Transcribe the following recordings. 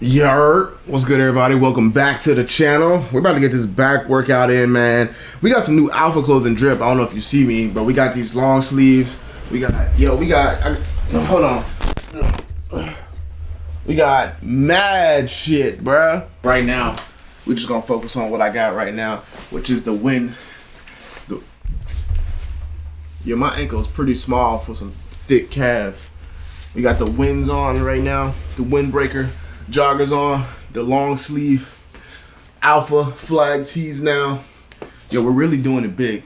Yer, what's good everybody? Welcome back to the channel. We're about to get this back workout in, man. We got some new Alpha clothing drip. I don't know if you see me, but we got these long sleeves. We got, yo, we got, I, hold on. We got mad shit, bruh. Right now, we're just gonna focus on what I got right now, which is the wind. The, yeah, my ankle is pretty small for some thick calves. We got the winds on right now, the windbreaker joggers on, the long sleeve alpha flag tees now. Yo, we're really doing it big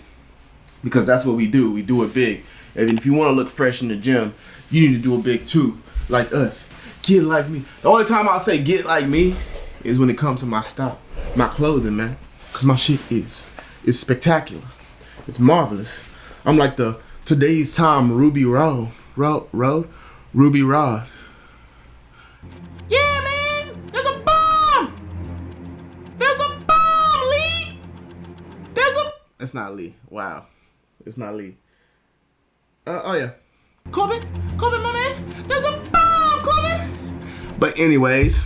because that's what we do. We do it big. And if you want to look fresh in the gym, you need to do it big too, like us. Get like me. The only time I'll say get like me is when it comes to my style, my clothing, man. Cause my shit is, is spectacular. It's marvelous. I'm like the today's time Ruby Road, Road, Road, Ruby Rhod. It's not Lee. Wow. It's not Lee. Uh, oh, yeah. Korben? Korben, man? There's a bomb, Korben! But anyways,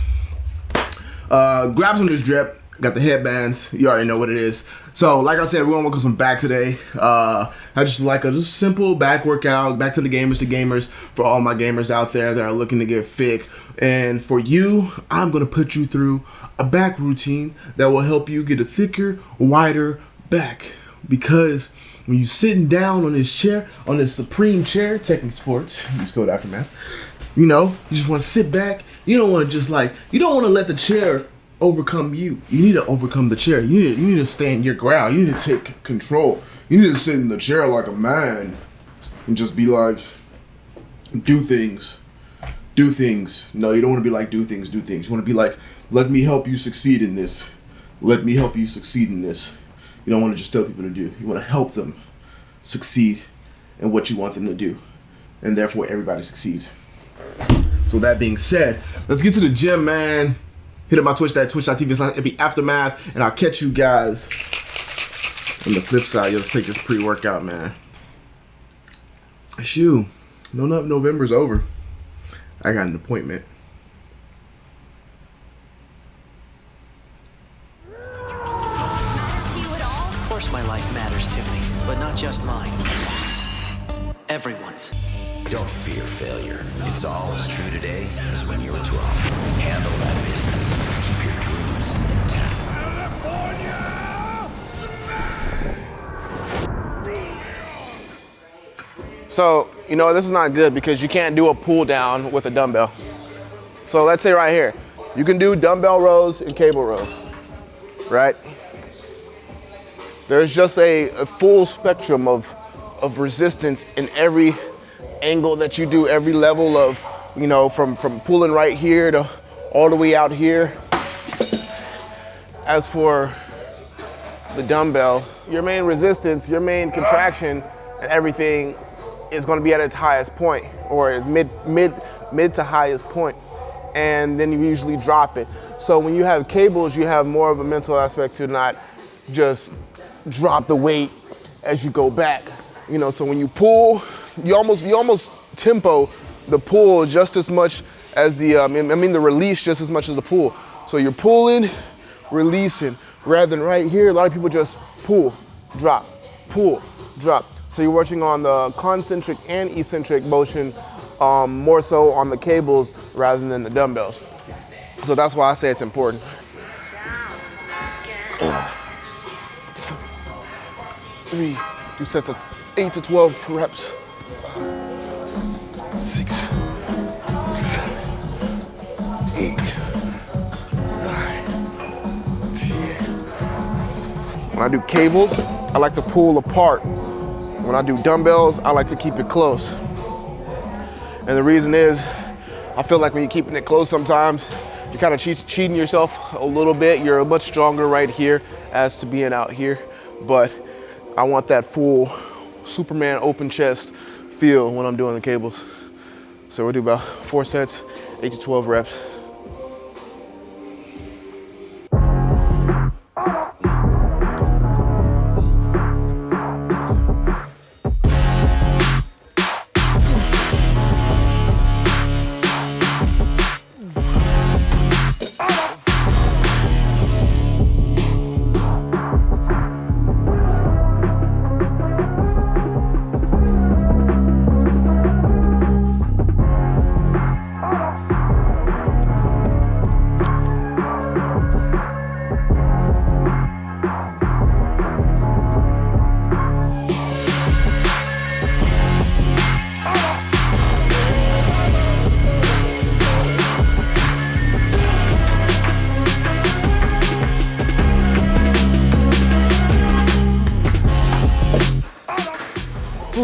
uh, grab some of this drip. Got the headbands. You already know what it is. So, like I said, we're gonna work on some back today. Uh, I just like a just simple back workout. Back to the gamers to gamers for all my gamers out there that are looking to get fit. And for you, I'm gonna put you through a back routine that will help you get a thicker, wider back because when you're sitting down on this chair, on this supreme chair, Technic Sports, you just use code Aftermath, you know, you just want to sit back. You don't want to just like, you don't want to let the chair overcome you. You need to overcome the chair. You need, you need to stand your ground. You need to take control. You need to sit in the chair like a man and just be like, do things. Do things. No, you don't want to be like, do things, do things. You want to be like, let me help you succeed in this. Let me help you succeed in this. You don't want to just tell people to do. You want to help them succeed in what you want them to do. And therefore everybody succeeds. So that being said, let's get to the gym, man. Hit up my Twitch, that twitch.tv slash be aftermath, and I'll catch you guys on the flip side. You'll take this pre-workout, man. Shoo. No, no, November's over. I got an appointment. Just mine. Everyone's. Don't fear failure. It's all as true today as when you were 12. Handle that business. Keep your dreams intact. So, you know, this is not good because you can't do a pull down with a dumbbell. So let's say right here, you can do dumbbell rows and cable rows, right? There's just a, a full spectrum of, of resistance in every angle that you do, every level of, you know, from, from pulling right here to all the way out here. As for the dumbbell, your main resistance, your main contraction and everything is gonna be at its highest point or mid, mid, mid to highest point and then you usually drop it. So when you have cables, you have more of a mental aspect to not just drop the weight as you go back. You know, so when you pull, you almost you almost tempo the pull just as much as the um, I mean the release just as much as the pull. So you're pulling, releasing, rather than right here. A lot of people just pull, drop, pull, drop. So you're working on the concentric and eccentric motion um, more so on the cables rather than the dumbbells. So that's why I say it's important. Three, do sets of eight to 12 reps. Six, seven, eight, nine, ten. When I do cables, I like to pull apart. When I do dumbbells, I like to keep it close. And the reason is, I feel like when you're keeping it close sometimes, you're kind of cheat cheating yourself a little bit. You're much stronger right here as to being out here. But I want that full Superman open chest feel when I'm doing the cables. So we'll do about four sets, eight to 12 reps.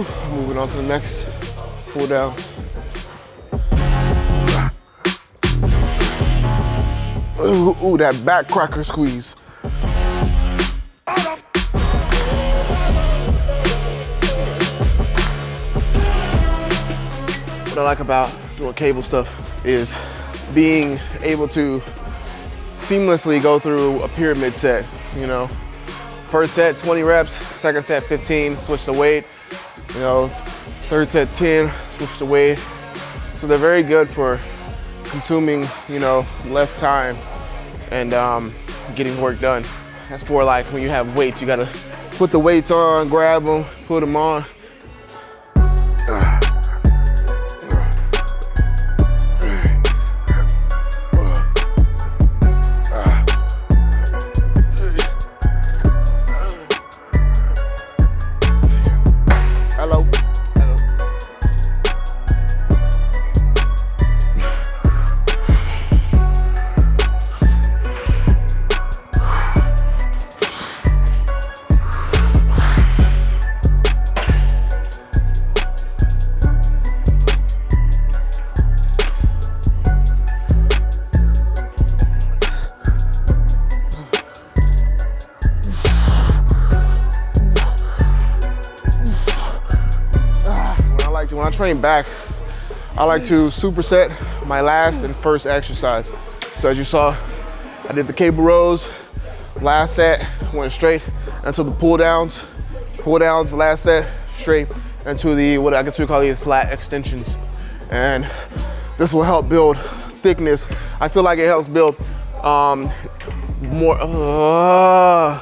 On to the next pull downs. Ooh, ooh, that back cracker squeeze. What I like about doing cable stuff is being able to seamlessly go through a pyramid set, you know. First set, 20 reps, second set, 15, switch the weight, you know, third set, 10, switch the weight. So they're very good for consuming, you know, less time and um, getting work done. That's for like when you have weights, you gotta put the weights on, grab them, put them on. Train back, I like to superset my last and first exercise. So as you saw, I did the cable rows, last set, went straight until the pull downs, pull downs, last set, straight into the, what I guess we call these lat extensions. And this will help build thickness. I feel like it helps build um, more, uh,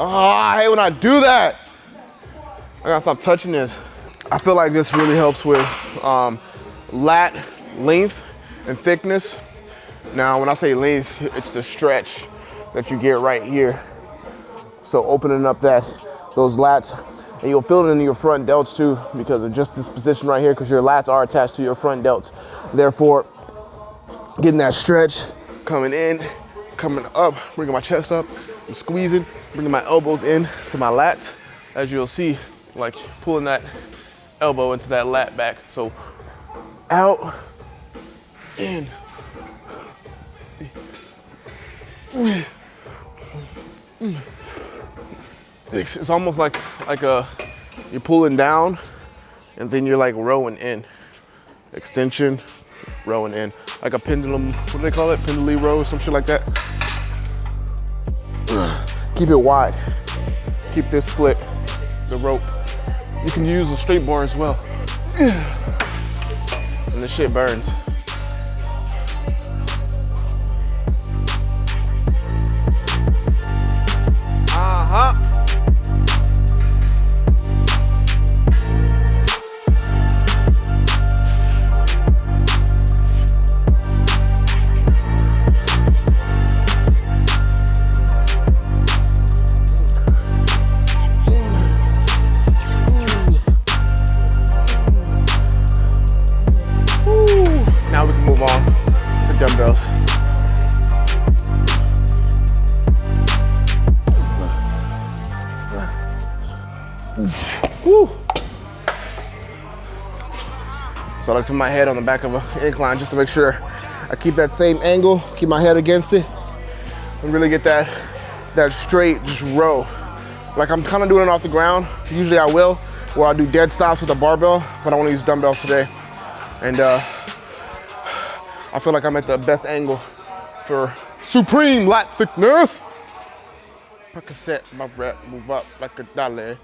Ah, I hate when I do that. I gotta stop touching this. I feel like this really helps with um, lat length and thickness. Now, when I say length, it's the stretch that you get right here. So opening up that, those lats, and you'll feel it in your front delts too because of just this position right here because your lats are attached to your front delts. Therefore, getting that stretch, coming in, coming up, bringing my chest up, and squeezing, bringing my elbows in to my lats. As you'll see, like pulling that elbow into that lat back. So out, in. It's, almost like like a you're pulling down and then you're like rowing in. Extension, rowing in. Like a pendulum, what do they call it? Pendulum row, some shit like that. Keep it wide. Keep this split, the rope. You can use a straight bar as well. And the shit burns. So I like to put my head on the back of an incline just to make sure I keep that same angle, keep my head against it, and really get that, that straight just row. Like I'm kind of doing it off the ground. Usually I will, where I do dead stops with a barbell, but I want to use dumbbells today. And uh, I feel like I'm at the best angle for supreme lat thickness. Percocet, my rep, move up like a dollar.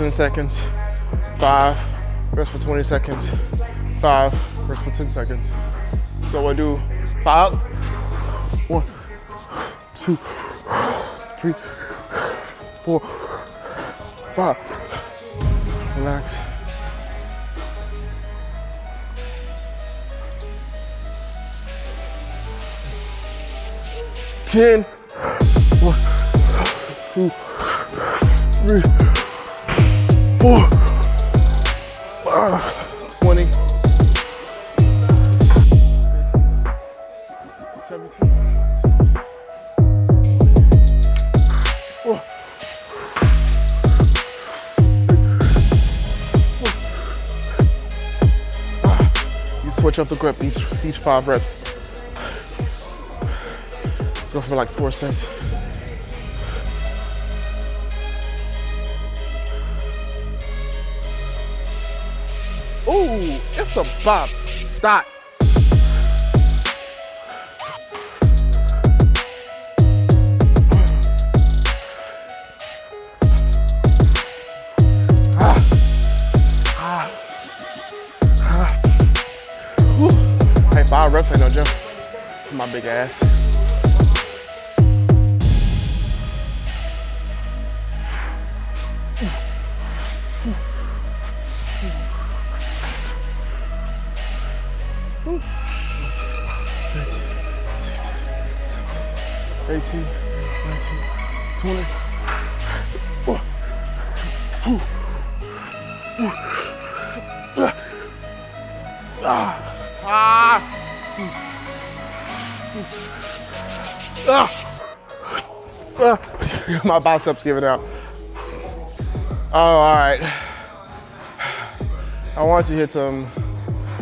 10 seconds. five, rest for 20 seconds, five, rest for 10 seconds. So I do five, one, two, three, four, five. Relax. Ten. One, two, three, Ah, twenty. 17. Whoa. You switch up the grip each each five reps. Let's go for like four sets. Ooh, it's a bop. Dot. Ah. Ah. Ah. Hey, five reps ain't no joke. My big ass. Ooh. 15, 16, 17, 18, 19, 20. One, two, Ah! Ah! My biceps giving out. Oh, all right. I want to hit some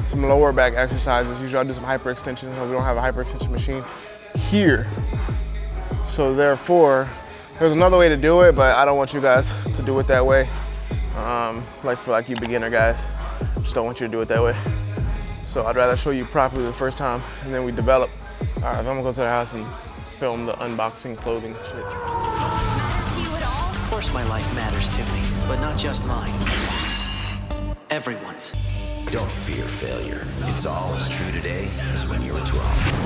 some lower back exercises. Usually I do some hyperextension, but we don't have a hyperextension machine here. So therefore, there's another way to do it, but I don't want you guys to do it that way. Um, like for like you beginner guys, just don't want you to do it that way. So I'd rather show you properly the first time and then we develop. All right, I'm gonna go to the house and film the unboxing clothing shit. Of course my life matters to me, but not just mine. Everyone's. Don't fear failure. It's all as true today as when you were 12.